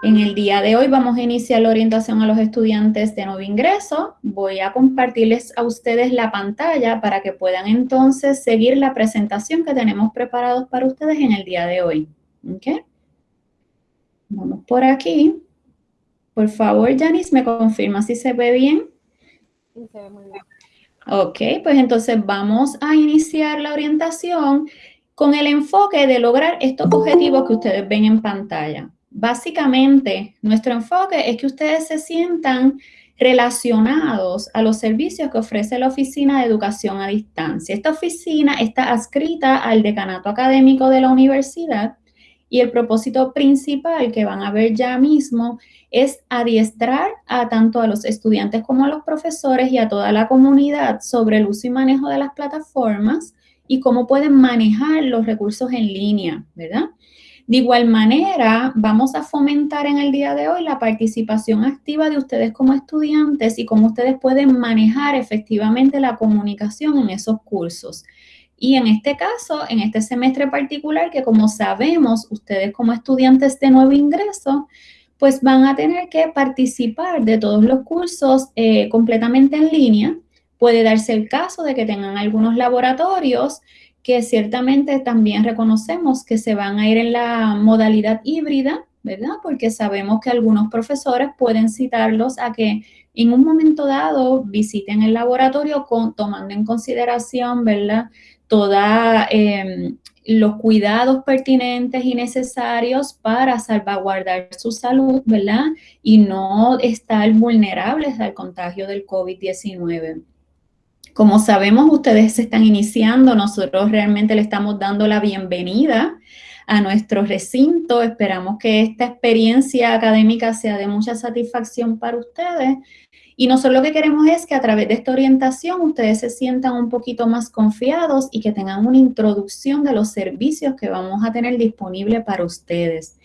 En el día de hoy vamos a iniciar la orientación a los estudiantes de nuevo ingreso. Voy a compartirles a ustedes la pantalla para que puedan entonces seguir la presentación que tenemos preparados para ustedes en el día de hoy. ¿Ok? Vamos por aquí. Por favor, Janice, ¿me confirma si se ve bien? Sí, se ve muy bien. Ok, pues entonces vamos a iniciar la orientación con el enfoque de lograr estos objetivos que ustedes ven en pantalla. Básicamente, nuestro enfoque es que ustedes se sientan relacionados a los servicios que ofrece la Oficina de Educación a Distancia. Esta oficina está adscrita al decanato académico de la universidad y el propósito principal que van a ver ya mismo es adiestrar a tanto a los estudiantes como a los profesores y a toda la comunidad sobre el uso y manejo de las plataformas y cómo pueden manejar los recursos en línea, ¿verdad? De igual manera, vamos a fomentar en el día de hoy la participación activa de ustedes como estudiantes y cómo ustedes pueden manejar efectivamente la comunicación en esos cursos. Y en este caso, en este semestre particular, que como sabemos, ustedes como estudiantes de nuevo ingreso, pues van a tener que participar de todos los cursos eh, completamente en línea. Puede darse el caso de que tengan algunos laboratorios que ciertamente también reconocemos que se van a ir en la modalidad híbrida, ¿verdad? Porque sabemos que algunos profesores pueden citarlos a que en un momento dado visiten el laboratorio con, tomando en consideración, ¿verdad? Todos em, los cuidados pertinentes y necesarios para salvaguardar su salud, ¿verdad? Y no estar vulnerables al contagio del COVID-19. Como sabemos, ustedes se están iniciando, nosotros realmente le estamos dando la bienvenida a nuestro recinto. Esperamos que esta experiencia académica sea de mucha satisfacción para ustedes. Y nosotros lo que queremos es que a través de esta orientación ustedes se sientan un poquito más confiados y que tengan una introducción de los servicios que vamos a tener disponibles para ustedes.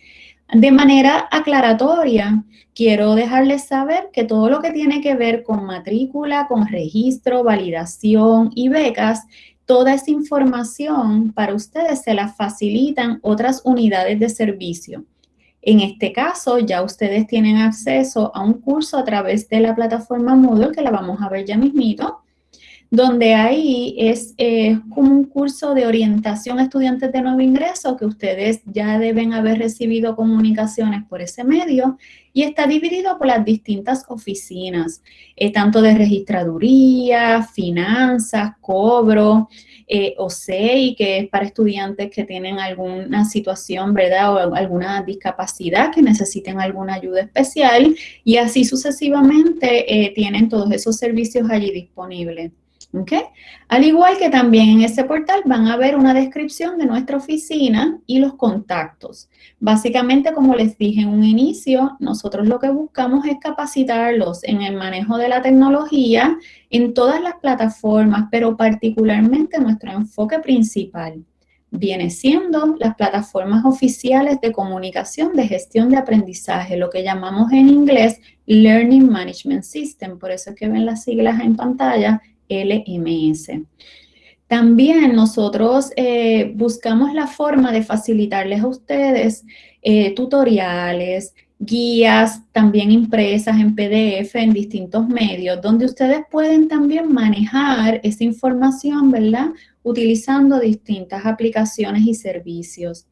De manera aclaratoria, quiero dejarles saber que todo lo que tiene que ver con matrícula, con registro, validación y becas, toda esa información para ustedes se la facilitan otras unidades de servicio. En este caso, ya ustedes tienen acceso a un curso a través de la plataforma Moodle, que la vamos a ver ya mismito, donde ahí es eh, un curso de orientación a estudiantes de nuevo ingreso que ustedes ya deben haber recibido comunicaciones por ese medio y está dividido por las distintas oficinas, eh, tanto de registraduría, finanzas, cobro, eh, que es para estudiantes que tienen alguna situación, ¿verdad? O alguna discapacidad que necesiten alguna ayuda especial y así sucesivamente eh, tienen todos esos servicios allí disponibles. Al igual que también en ese portal van a ver una descripción de nuestra oficina y los contactos. Básicamente, como les dije en un inicio, nosotros lo que buscamos es capacitarlos en el manejo de la tecnología en todas las plataformas, pero particularmente nuestro enfoque principal viene siendo las plataformas oficiales de comunicación de gestión de aprendizaje, lo que llamamos en inglés Learning Management System, por eso es que ven las siglas en pantalla, LMS. También nosotros eh, buscamos la forma de facilitarles a ustedes eh, tutoriales, guías también impresas en PDF en distintos medios, donde ustedes pueden también manejar esa información, ¿verdad? Utilizando distintas aplicaciones y servicios.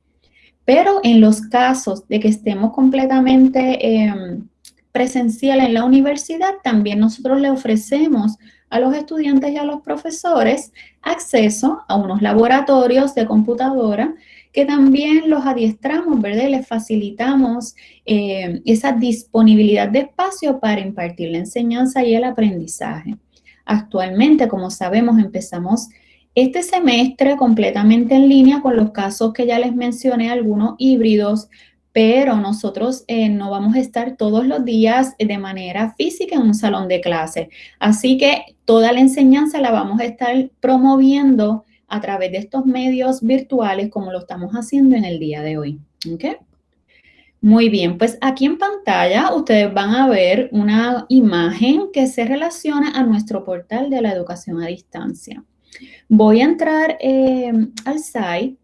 Pero en los casos de que estemos completamente em, presencial en la universidad, también nosotros le ofrecemos a los estudiantes y a los profesores acceso a unos laboratorios de computadora que también los adiestramos, ¿verdad? les facilitamos eh, esa disponibilidad de espacio para impartir la enseñanza y el aprendizaje. Actualmente, como sabemos, empezamos este semestre completamente en línea con los casos que ya les mencioné, algunos híbridos, pero nosotros eh, no vamos a estar todos los días de manera física en un salón de clase. Así que toda la enseñanza la vamos a estar promoviendo a través de estos medios virtuales como lo estamos haciendo en el día de hoy. Muy bien, pues aquí en pantalla ustedes van a ver una imagen que se relaciona a nuestro portal de la educación a distancia. Voy a entrar eh, al site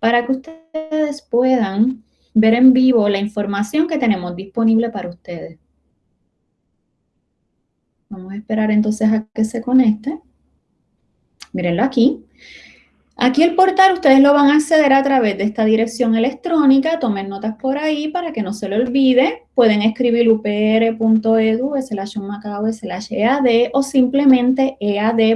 para que ustedes puedan ver en vivo la información que tenemos disponible para ustedes. Vamos a esperar entonces a que se conecte. Mírenlo aquí. Aquí el portal ustedes lo van a acceder a través de esta dirección electrónica, tomen notas por ahí para que no se lo olvide. Pueden escribir upr.edu slash macao slash ead o simplemente ead.upr.edu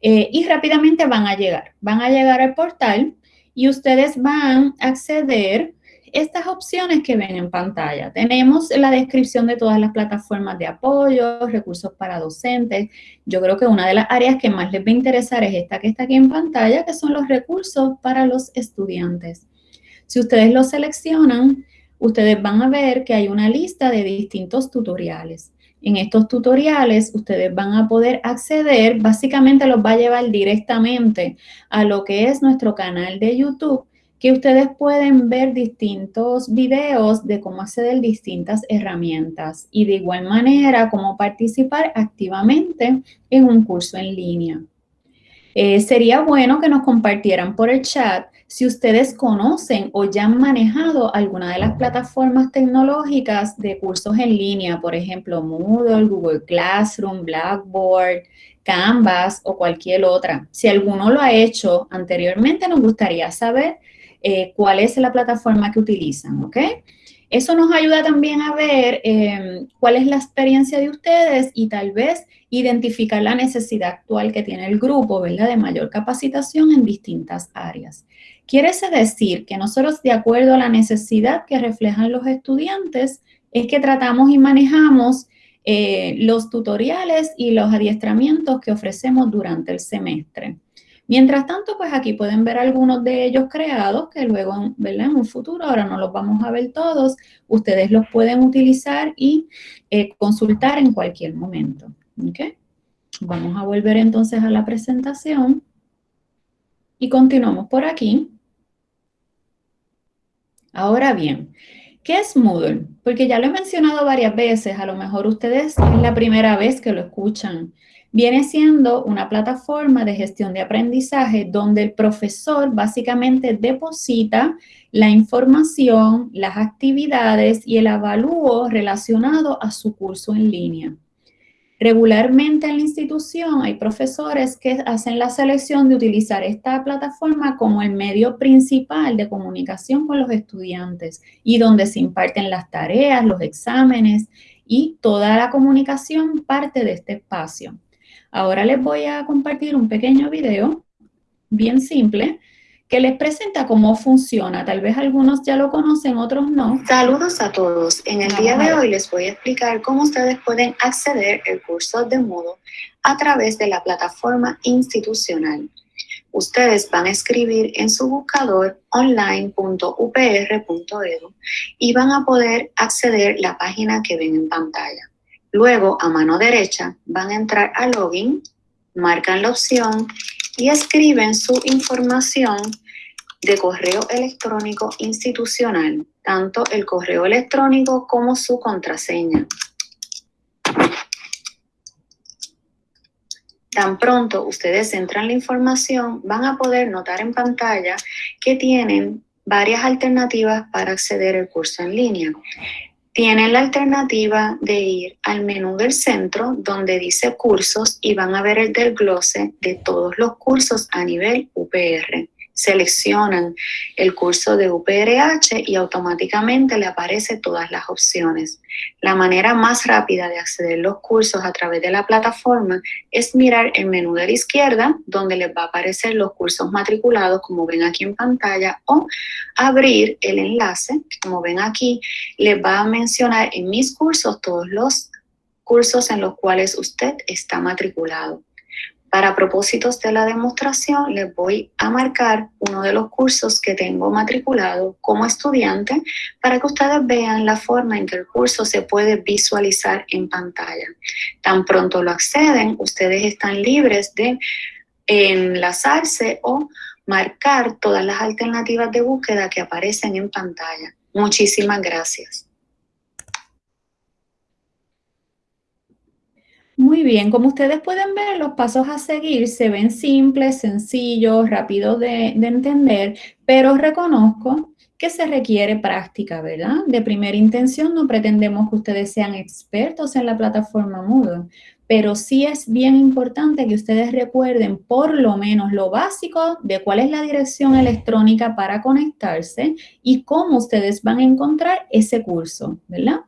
eh, y rápidamente van a llegar. Van a llegar al portal y ustedes van a acceder estas opciones que ven en pantalla. Tenemos la descripción de todas las plataformas de apoyo, recursos para docentes. Yo creo que una de las áreas que más les va a interesar es esta que está aquí en pantalla, que son los recursos para los estudiantes. Si ustedes lo seleccionan, ustedes van a ver que hay una lista de distintos tutoriales. En estos tutoriales ustedes van a poder acceder, básicamente los va a llevar directamente a lo que es nuestro canal de YouTube que ustedes pueden ver distintos videos de cómo acceder distintas herramientas y de igual manera cómo participar activamente en un curso en línea. Eh, sería bueno que nos compartieran por el chat si ustedes conocen o ya han manejado alguna de las plataformas tecnológicas de cursos en línea, por ejemplo, Moodle, Google Classroom, Blackboard, Canvas o cualquier otra. Si alguno lo ha hecho anteriormente, nos gustaría saber eh, cuál es la plataforma que utilizan, ¿ok? Eso nos ayuda también a ver em, cuál es la experiencia de ustedes y tal vez identificar la necesidad actual que tiene el grupo, ¿verdad? De mayor capacitación en distintas áreas. Quiere decir que nosotros, de acuerdo a la necesidad que reflejan los estudiantes, es que tratamos y manejamos eh, los tutoriales y los adiestramientos que ofrecemos durante el semestre. Mientras tanto, pues aquí pueden ver algunos de ellos creados que luego, ¿verdad? En un futuro, ahora no los vamos a ver todos, ustedes los pueden utilizar y eh, consultar en cualquier momento. Vamos a volver entonces a la presentación y continuamos por aquí. Ahora bien, ¿qué es Moodle? Porque ya lo he mencionado varias veces, a lo mejor ustedes es la primera vez que lo escuchan viene siendo una plataforma de gestión de aprendizaje donde el profesor básicamente deposita la información, las actividades y el avalúo relacionado a su curso en línea. Regularmente en la institución hay profesores que hacen la selección de utilizar esta plataforma como el medio principal de comunicación con los estudiantes y donde se imparten las tareas, los exámenes y toda la comunicación parte de este espacio. Ahora les voy a compartir un pequeño video, bien simple, que les presenta cómo funciona. Tal vez algunos ya lo conocen, otros no. Saludos a todos. En el día de hoy les voy a explicar cómo ustedes pueden acceder al curso de Moodle a través de la plataforma institucional. Ustedes van a escribir en su buscador online.upr.edu y van a poder acceder a la página que ven en pantalla. Luego, a mano derecha, van a entrar a Login, marcan la opción y escriben su información de correo electrónico institucional, tanto el correo electrónico como su contraseña. Tan pronto ustedes entran la información, van a poder notar en pantalla que tienen varias alternativas para acceder al curso en línea. Tienen la alternativa de ir al menú del centro donde dice cursos y van a ver el desglose de todos los cursos a nivel UPR seleccionan el curso de UPRH y automáticamente le aparece todas las opciones. La manera más rápida de acceder a los cursos a través de la plataforma es mirar el menú de la izquierda donde les va a aparecer los cursos matriculados como ven aquí en pantalla o abrir el enlace, como ven aquí, les va a mencionar en mis cursos todos los cursos en los cuales usted está matriculado. Para propósitos de la demostración, les voy a marcar uno de los cursos que tengo matriculado como estudiante para que ustedes vean la forma en que el curso se puede visualizar en pantalla. Tan pronto lo acceden, ustedes están libres de enlazarse o marcar todas las alternativas de búsqueda que aparecen en pantalla. Muchísimas gracias. Muy bien, como ustedes pueden ver, los pasos a seguir se ven simples, sencillos, rápidos de, de entender, pero reconozco que se requiere práctica, ¿verdad? De primera intención no pretendemos que ustedes sean expertos en la plataforma Moodle, pero sí es bien importante que ustedes recuerden por lo menos lo básico de cuál es la dirección electrónica para conectarse y cómo ustedes van a encontrar ese curso, ¿verdad?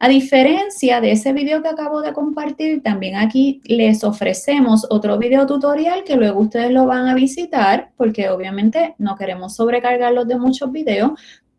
A diferencia de ese video que acabo de compartir, también aquí les ofrecemos otro video tutorial que luego ustedes lo van a visitar, porque obviamente no queremos sobrecargarlos de muchos videos,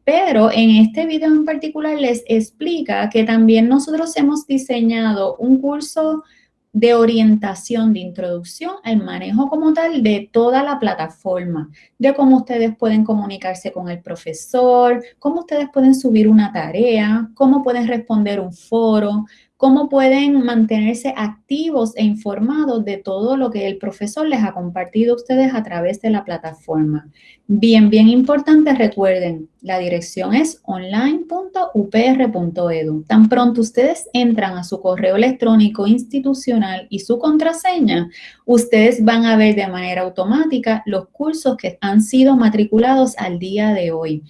pero en este video en particular les explica que también nosotros hemos diseñado un curso de orientación, de introducción al manejo como tal de toda la plataforma, de cómo ustedes pueden comunicarse con el profesor, cómo ustedes pueden subir una tarea, cómo pueden responder un foro, cómo pueden mantenerse activos e informados de todo lo que el profesor les ha compartido a ustedes a través de la plataforma. Bien, bien importante, recuerden, la dirección es online.upr.edu. Tan pronto ustedes entran a su correo electrónico institucional y su contraseña, ustedes van a ver de manera automática los cursos que han sido matriculados al día de hoy.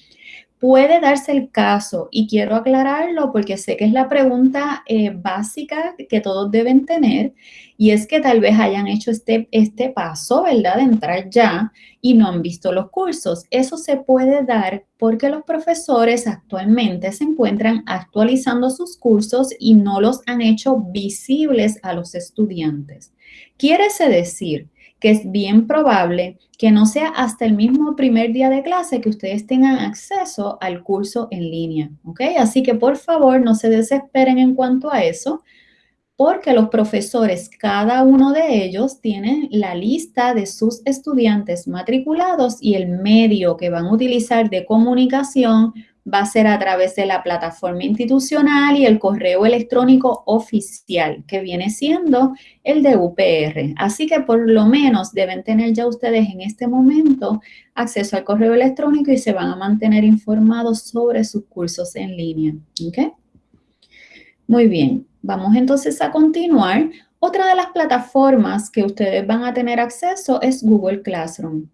Puede darse el caso, y quiero aclararlo porque sé que es la pregunta eh, básica que todos deben tener, y es que tal vez hayan hecho este, este paso, ¿verdad? De entrar ya y no han visto los cursos. Eso se puede dar porque los profesores actualmente se encuentran actualizando sus cursos y no los han hecho visibles a los estudiantes. Quiere decir que es bien probable que no sea hasta el mismo primer día de clase que ustedes tengan acceso al curso en línea, ¿ok? Así que por favor no se desesperen en cuanto a eso, porque los profesores, cada uno de ellos, tienen la lista de sus estudiantes matriculados y el medio que van a utilizar de comunicación va a ser a través de la plataforma institucional y el correo electrónico oficial, que viene siendo el de UPR. Así que por lo menos deben tener ya ustedes en este momento acceso al correo electrónico y se van a mantener informados sobre sus cursos en línea. Muy bien, vamos entonces a continuar. Otra de las plataformas que ustedes van a tener acceso es Google Classroom.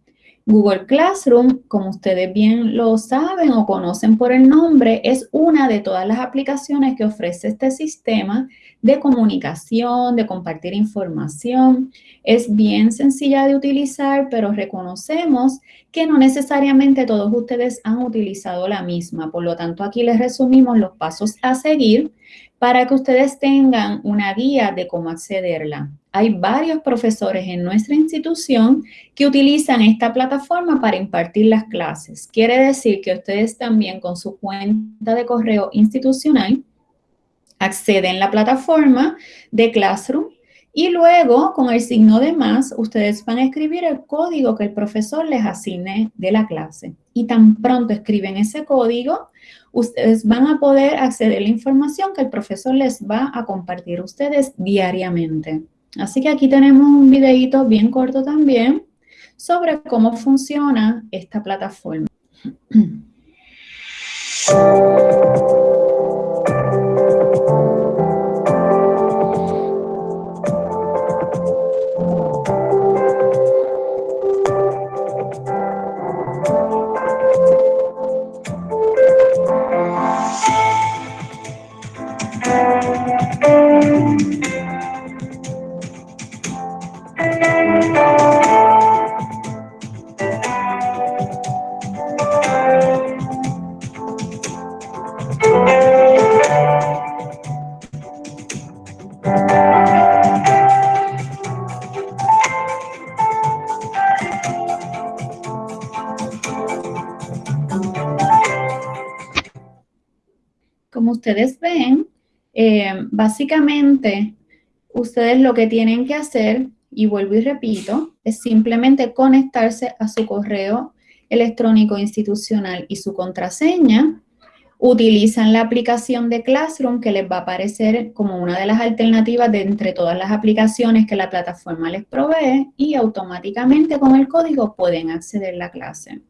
Google Classroom, como ustedes bien lo saben o conocen por el nombre, es una de todas las aplicaciones que ofrece este sistema de comunicación, de compartir información. Es bien sencilla de utilizar, pero reconocemos que no necesariamente todos ustedes han utilizado la misma. Por lo tanto, aquí les resumimos los pasos a seguir para que ustedes tengan una guía de cómo accederla. Hay varios profesores en nuestra institución que utilizan esta plataforma para impartir las clases. Quiere decir que ustedes también con su cuenta de correo institucional acceden a la plataforma de Classroom y luego, con el signo de más, ustedes van a escribir el código que el profesor les asigne de la clase. Y tan pronto escriben ese código, ustedes van a poder acceder a la información que el profesor les va a compartir ustedes diariamente. Así que aquí tenemos un videito bien corto también sobre cómo funciona esta plataforma. ustedes ven, eh, básicamente, ustedes lo que tienen que hacer, y vuelvo y repito, es simplemente conectarse a su correo electrónico institucional y su contraseña, utilizan la aplicación de Classroom que les va a aparecer como una de las alternativas de entre todas las aplicaciones que la plataforma les provee y automáticamente con el código pueden acceder a la clase.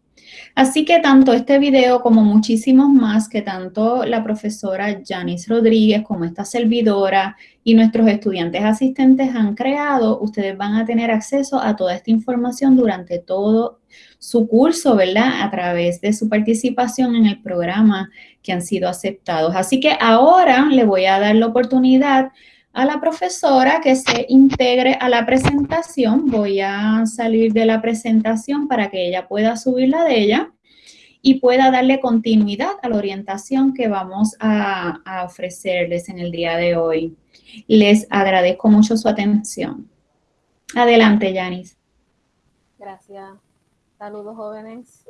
Así que tanto este video como muchísimos más que tanto la profesora Janice Rodríguez como esta servidora y nuestros estudiantes asistentes han creado, ustedes van a tener acceso a toda esta información durante todo su curso, ¿verdad? A través de su participación en el programa que han sido aceptados. Así que ahora le voy a dar la oportunidad a la profesora que se integre a la presentación. Voy a salir de la presentación para que ella pueda subir la de ella y pueda darle continuidad a la orientación que vamos a, ofrecerles en el día de hoy. Les agradezco mucho su atención. Adelante, Yanis. Gracias. Saludos, jóvenes.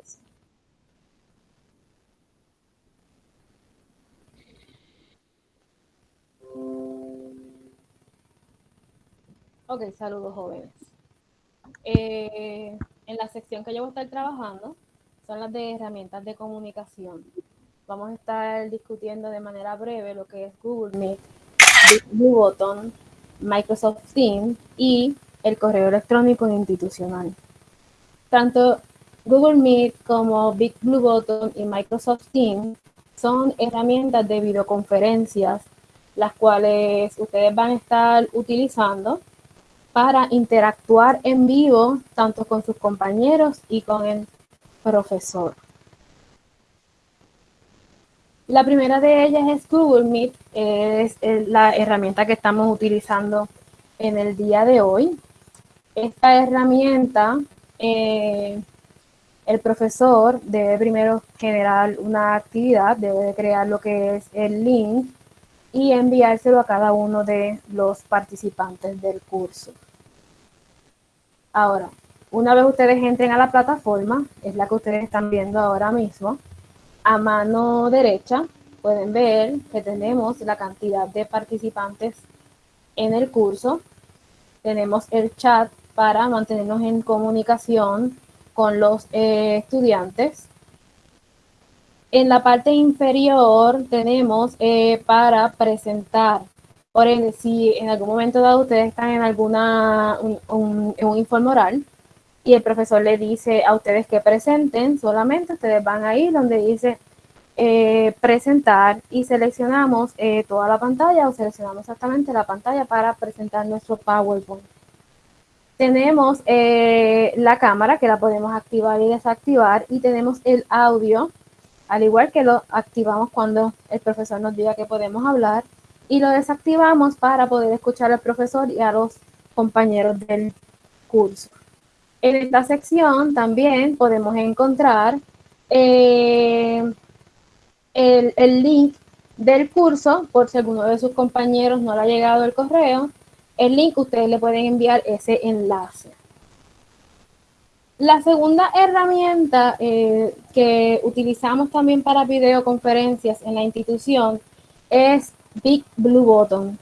Ok, saludos jóvenes. Eh, en la sección que yo voy a estar trabajando son las de herramientas de comunicación. Vamos a estar discutiendo de manera breve lo que es Google Meet, Button, Microsoft Teams y el correo electrónico institucional. Tanto Google Meet como Big Blue Button y Microsoft Teams son herramientas de videoconferencias, las cuales ustedes van a estar utilizando para interactuar en vivo tanto con sus compañeros y con el profesor. La primera de ellas es Google Meet, es la herramienta que estamos utilizando en el día de hoy. Esta herramienta, eh, el profesor debe primero generar una actividad, debe crear lo que es el link y enviárselo a cada uno de los participantes del curso. Ahora, una vez ustedes entren a la plataforma, es la que ustedes están viendo ahora mismo, a mano derecha pueden ver que tenemos la cantidad de participantes en el curso. Tenemos el chat para mantenernos en comunicación con los eh, estudiantes. En la parte inferior tenemos eh, para presentar por ende, si en algún momento dado ustedes están en alguna un, un, informe oral y el profesor le dice a ustedes que presenten, solamente ustedes van ahí donde dice eh, presentar y seleccionamos eh, toda la pantalla o seleccionamos exactamente la pantalla para presentar nuestro PowerPoint. Tenemos eh, la cámara que la podemos activar y desactivar y tenemos el audio, al igual que lo activamos cuando el profesor nos diga que podemos hablar y lo desactivamos para poder escuchar al profesor y a los compañeros del curso. En esta sección también podemos encontrar eh, el, el, link del curso, por si alguno de sus compañeros no le ha llegado el correo, el link ustedes le pueden enviar ese enlace. La segunda herramienta eh, que utilizamos también para videoconferencias en la institución es Big Blue Button.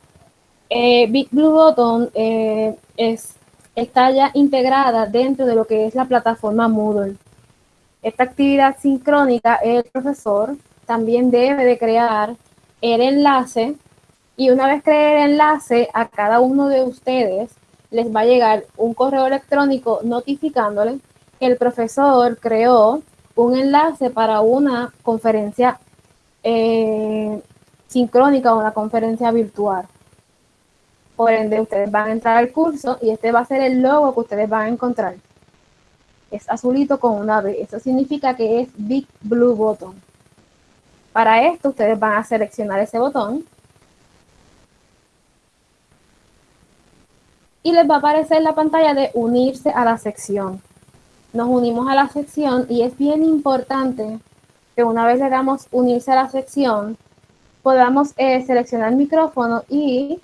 Eh, Big Blue Button eh, es, está ya integrada dentro de lo que es la plataforma Moodle. Esta actividad sincrónica, el profesor también debe de crear el enlace y una vez cree el enlace a cada uno de ustedes les va a llegar un correo electrónico notificándole que el profesor creó un enlace para una conferencia eh, sincrónica o una conferencia virtual. Por ende, ustedes van a entrar al curso y este va a ser el logo que ustedes van a encontrar. Es azulito con una B. Eso significa que es Big Blue Button. Para esto, ustedes van a seleccionar ese botón. Y les va a aparecer la pantalla de unirse a la sección. Nos unimos a la sección y es bien importante que una vez le damos unirse a la sección, podamos eh, seleccionar el micrófono y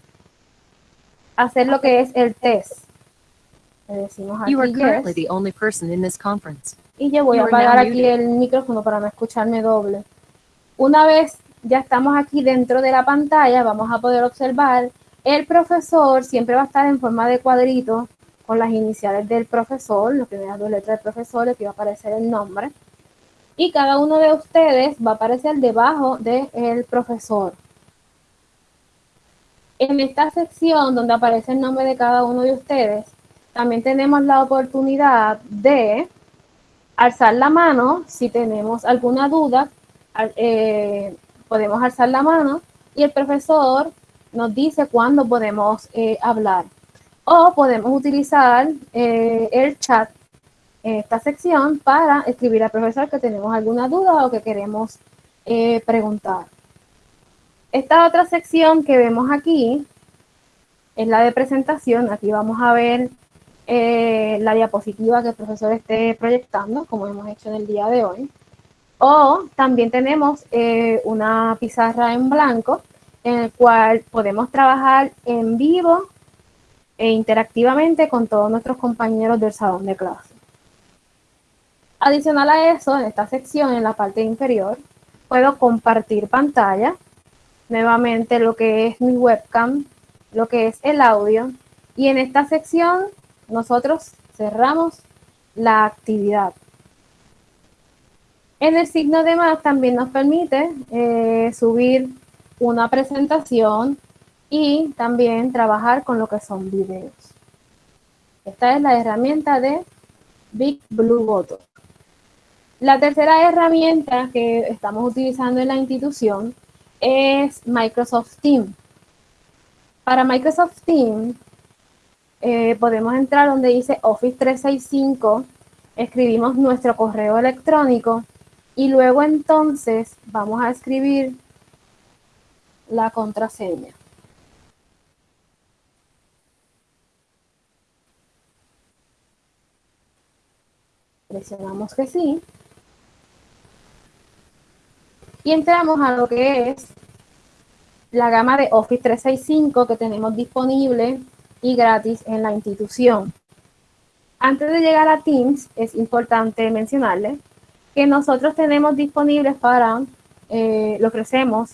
hacer lo que es el test. Le decimos aquí, Y yo voy a apagar aquí el micrófono para no escucharme doble. Una vez ya estamos aquí dentro de la pantalla, vamos a poder observar el profesor siempre va a estar en forma de cuadrito con las iniciales del profesor, las primeras dos letras del profesor, que va a aparecer el nombre y cada uno de ustedes va a aparecer debajo del profesor. En esta sección donde aparece el nombre de cada uno de ustedes, también tenemos la oportunidad de alzar la mano si tenemos alguna duda, eh, podemos alzar la mano y el profesor nos dice cuándo podemos eh, hablar. O podemos utilizar eh, el chat esta sección para escribir al profesor que tenemos alguna duda o que queremos preguntar. Esta otra sección que vemos aquí es la de presentación. Aquí vamos a ver eh, la diapositiva que el profesor esté proyectando, como hemos hecho en el día de hoy. O también tenemos eh, una pizarra en blanco en el cual podemos trabajar en vivo e interactivamente con todos nuestros compañeros del salón de clase. Adicional a eso, en esta sección, en la parte inferior, puedo compartir pantalla, nuevamente lo que es mi webcam, lo que es el audio, y en esta sección nosotros cerramos la actividad. En el signo de más también nos permite eh, subir una presentación y también trabajar con lo que son videos. Esta es la herramienta de Big Blue Button. La tercera herramienta que estamos utilizando en la institución es Microsoft Teams. Para Microsoft Teams eh, podemos entrar donde dice Office 365, escribimos nuestro correo electrónico y luego entonces vamos a escribir la contraseña. Presionamos que sí. Y entramos a lo que es la gama de Office 365 que tenemos disponible y gratis en la institución. Antes de llegar a Teams, es importante mencionarle que nosotros tenemos disponibles para, eh, lo ofrecemos,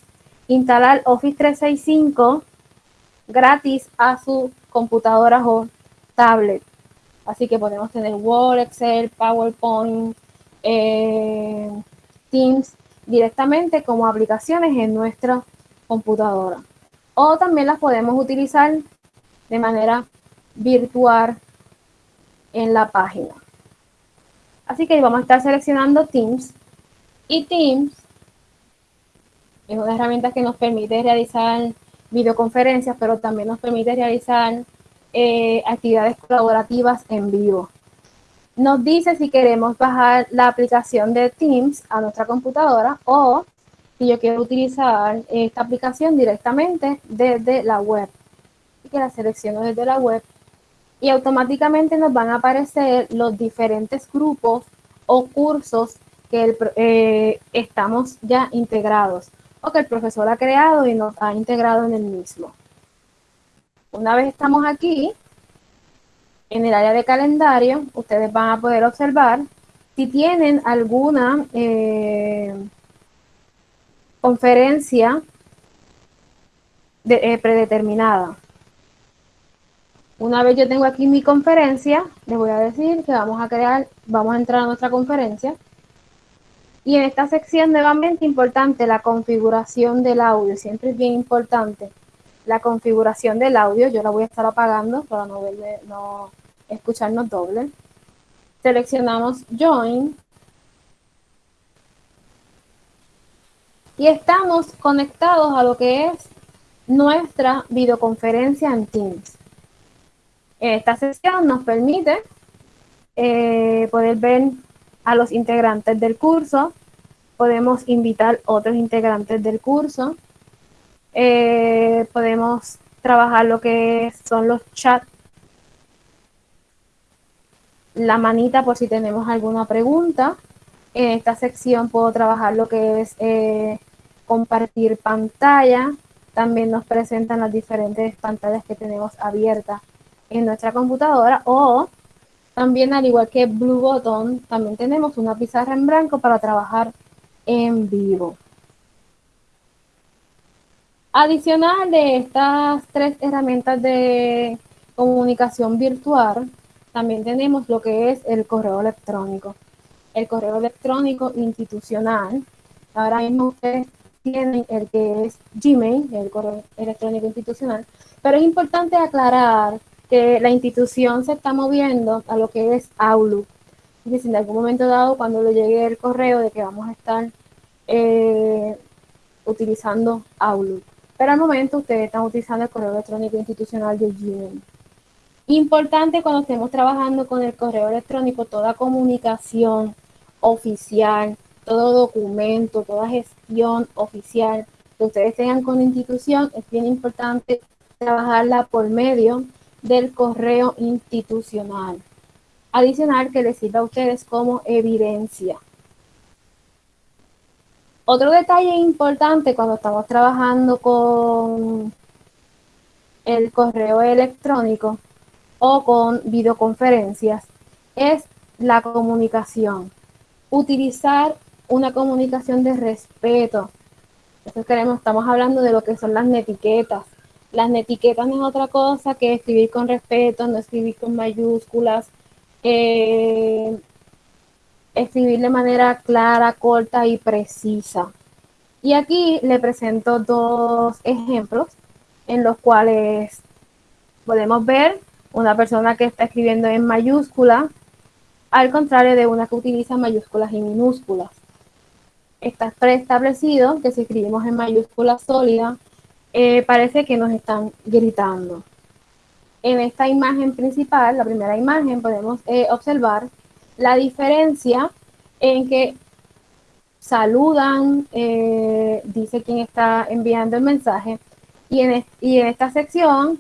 instalar Office 365 gratis a su computadora o tablet. Así que podemos tener Word, Excel, PowerPoint, eh, Teams directamente como aplicaciones en nuestra computadora. O también las podemos utilizar de manera virtual en la página. Así que vamos a estar seleccionando Teams y Teams es una herramienta que nos permite realizar videoconferencias, pero también nos permite realizar eh, actividades colaborativas en vivo. Nos dice si queremos bajar la aplicación de Teams a nuestra computadora o si yo quiero utilizar esta aplicación directamente desde la web que la selecciono desde la web y automáticamente nos van a aparecer los diferentes grupos o cursos que eh, estamos ya integrados o que el profesor ha creado y nos ha integrado en el mismo. Una vez estamos aquí, en el área de calendario, ustedes van a poder observar si tienen alguna eh, conferencia eh, predeterminada. Una vez yo tengo aquí mi conferencia, les voy a decir que vamos a crear, vamos a entrar a nuestra conferencia. Y en esta sección nuevamente importante la configuración del audio, siempre es bien importante la configuración del audio, yo la voy a estar apagando para no, verle, no escucharnos doble. Seleccionamos Join. Y estamos conectados a lo que es nuestra videoconferencia en Teams. Esta sesión nos permite eh, poder ver a los integrantes del curso, podemos invitar otros integrantes del curso, eh, podemos trabajar lo que son los chats, la manita por si tenemos alguna pregunta. En esta sección puedo trabajar lo que es eh, compartir pantalla. También nos presentan las diferentes pantallas que tenemos abiertas en nuestra computadora o también al igual que Blue Button, también tenemos una pizarra en blanco para trabajar en vivo. Adicional de estas tres herramientas de comunicación virtual, también tenemos lo que es el correo electrónico. El correo electrónico institucional. Ahora mismo ustedes tienen el que es Gmail, el correo electrónico institucional, pero es importante aclarar que la institución se está moviendo a lo que es Outlook. Y si en algún momento dado, cuando le llegue el correo de que vamos a estar eh, utilizando Outlook. Pero al momento ustedes están utilizando el correo electrónico institucional de Gmail. Importante cuando estemos trabajando con el correo electrónico, toda comunicación oficial, todo documento, toda gestión oficial que ustedes tengan con la institución, es bien importante trabajarla por medio del correo institucional. Adicional que les sirva a ustedes como evidencia. Otro detalle importante cuando estamos trabajando con el correo electrónico o con videoconferencias es la comunicación. Utilizar una comunicación de respeto. queremos, estamos hablando de lo que son las netiquetas. Las netiquetas no es otra cosa que escribir con respeto, no escribir con mayúsculas, eh, escribir de manera clara, corta y precisa. Y aquí le presento dos ejemplos en los cuales podemos ver una persona que está escribiendo en mayúscula, al contrario de una que utiliza mayúsculas y minúsculas. Está preestablecido que si escribimos en mayúscula sólida, eh, parece que nos están gritando. En esta imagen principal, la primera imagen, podemos eh, observar la diferencia en que saludan, eh, dice quién está enviando el mensaje, y en, y en esta sección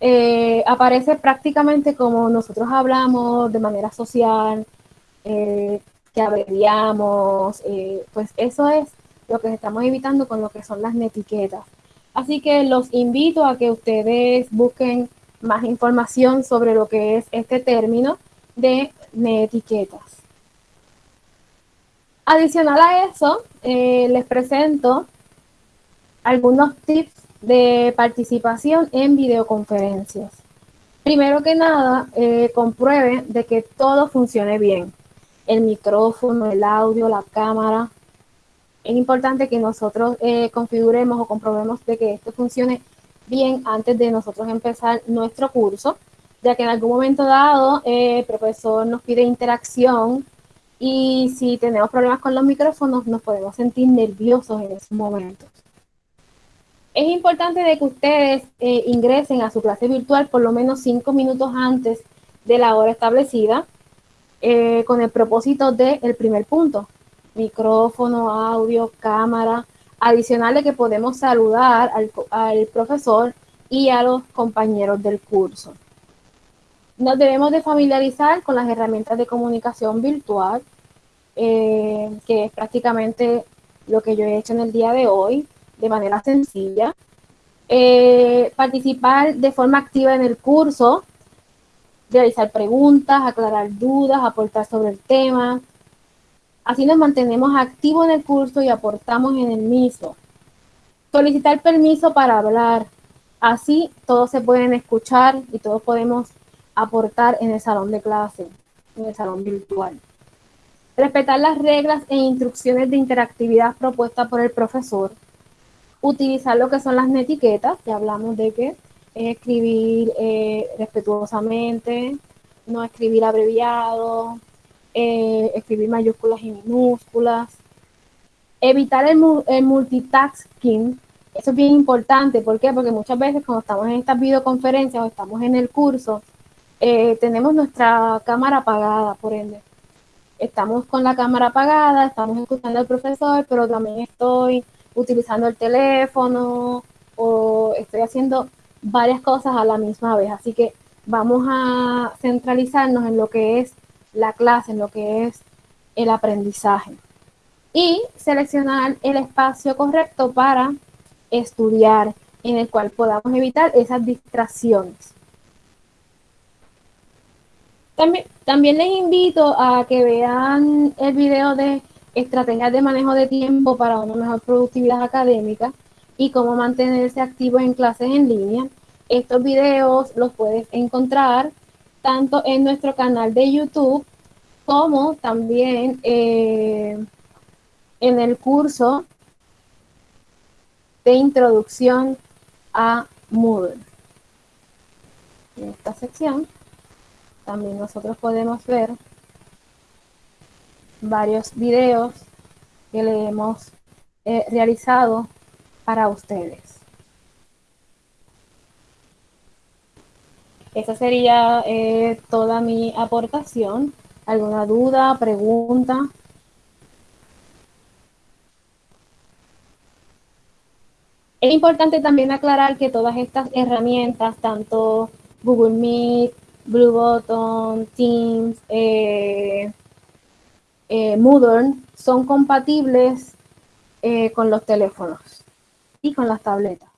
eh, aparece prácticamente como nosotros hablamos de manera social, eh, que abreviamos, pues eso es lo que estamos evitando con lo que son las netiquetas. Así que los invito a que ustedes busquen más información sobre lo que es este término de etiquetas. Adicional a eso, eh, les presento algunos tips de participación en videoconferencias. Primero que nada, eh, comprueben de que todo funcione bien. El micrófono, el audio, la cámara. Es importante que nosotros eh, configuremos o comprobemos de que esto funcione bien antes de nosotros empezar nuestro curso ya que en algún momento dado el profesor nos pide interacción y si tenemos problemas con los micrófonos nos podemos sentir nerviosos en esos momentos. Es importante de que ustedes eh, ingresen a su clase virtual por lo menos cinco minutos antes de la hora establecida eh, con el propósito del el primer punto, micrófono, audio, cámara, adicional de que podemos saludar al, al profesor y a los compañeros del curso. Nos debemos de familiarizar con las herramientas de comunicación virtual, eh, que es prácticamente lo que yo he hecho en el día de hoy, de manera sencilla. Eh, participar de forma activa en el curso, realizar preguntas, aclarar dudas, aportar sobre el tema. Así nos mantenemos activos en el curso y aportamos en el mismo. Solicitar permiso para hablar. Así todos se pueden escuchar y todos podemos aportar en el salón de clase, en el salón virtual. Respetar las reglas e instrucciones de interactividad propuestas por el profesor. Utilizar lo que son las netiquetas, ya hablamos de que es escribir eh, respetuosamente, no escribir abreviado, eh, escribir mayúsculas y minúsculas. Evitar el, multitasking, eso es bien importante. ¿Por qué? Porque muchas veces cuando estamos en estas videoconferencias o estamos en el curso, eh, tenemos nuestra cámara apagada, por ende. Estamos con la cámara apagada, estamos escuchando al profesor, pero también estoy utilizando el teléfono o estoy haciendo varias cosas a la misma vez. Así que vamos a centralizarnos en lo que es la clase, en lo que es el aprendizaje. Y seleccionar el espacio correcto para estudiar, en el cual podamos evitar esas distracciones. También, les invito a que vean el video de estrategias de manejo de tiempo para una mejor productividad académica y cómo mantenerse activo en clases en línea. Estos videos los puedes encontrar tanto en nuestro canal de YouTube como también eh, en el curso de introducción a Moodle. En esta sección también nosotros podemos ver varios videos que le hemos eh, realizado para ustedes. Esa sería eh, toda mi aportación. ¿Alguna duda, pregunta? Es importante también aclarar que todas estas herramientas, tanto Google Meet, Blue Button, Teams, eh, eh, Moodle, son compatibles con los teléfonos y con las tabletas.